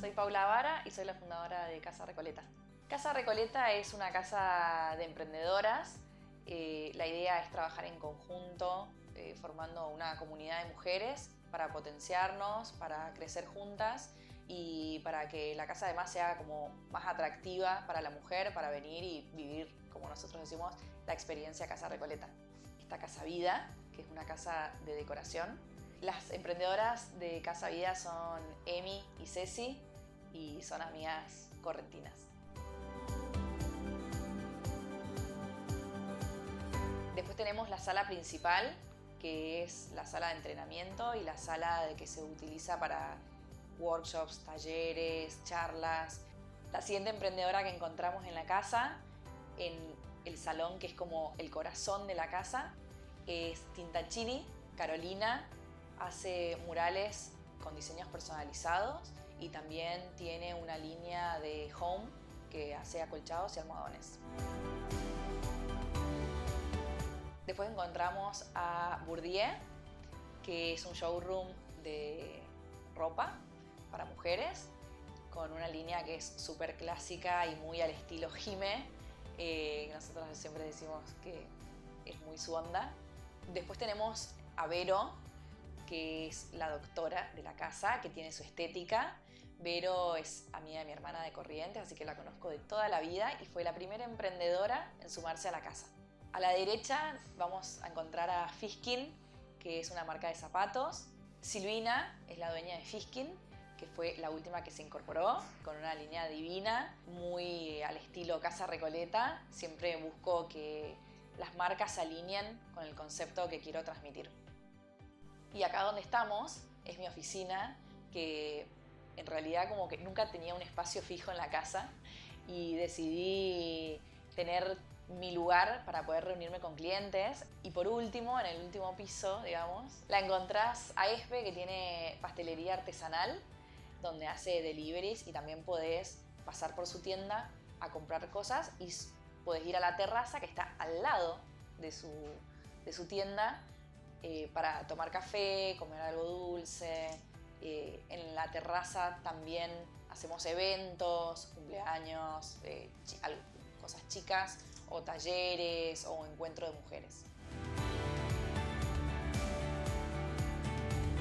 Soy Paula Vara y soy la fundadora de Casa Recoleta. Casa Recoleta es una casa de emprendedoras. Eh, la idea es trabajar en conjunto, eh, formando una comunidad de mujeres para potenciarnos, para crecer juntas y para que la casa además sea como más atractiva para la mujer, para venir y vivir, como nosotros decimos, la experiencia Casa Recoleta. Esta Casa Vida, que es una casa de decoración. Las emprendedoras de Casa Vida son Emi y Ceci y son amigas correntinas. Después tenemos la sala principal, que es la sala de entrenamiento y la sala de que se utiliza para workshops, talleres, charlas. La siguiente emprendedora que encontramos en la casa, en el salón que es como el corazón de la casa, es Tintachini. Carolina hace murales con diseños personalizados y también tiene una línea de home que hace acolchados y almohadones. Después encontramos a Bourdieu, que es un showroom de ropa para mujeres, con una línea que es súper clásica y muy al estilo Jime. Eh, nosotros siempre decimos que es muy su onda. Después tenemos a Vero, que es la doctora de la casa, que tiene su estética. Vero es amiga de mi hermana de Corrientes, así que la conozco de toda la vida y fue la primera emprendedora en sumarse a la casa. A la derecha vamos a encontrar a Fiskin, que es una marca de zapatos. Silvina es la dueña de Fiskin, que fue la última que se incorporó, con una línea divina, muy al estilo Casa Recoleta. Siempre busco que las marcas se alineen con el concepto que quiero transmitir. Y acá donde estamos es mi oficina, que en realidad como que nunca tenía un espacio fijo en la casa y decidí tener mi lugar para poder reunirme con clientes. Y por último, en el último piso, digamos, la encontrás a Espe, que tiene pastelería artesanal, donde hace deliveries y también podés pasar por su tienda a comprar cosas y podés ir a la terraza que está al lado de su, de su tienda eh, para tomar café, comer algo dulce. Eh, en la terraza también hacemos eventos, cumpleaños, eh, cosas chicas o talleres o encuentro de mujeres.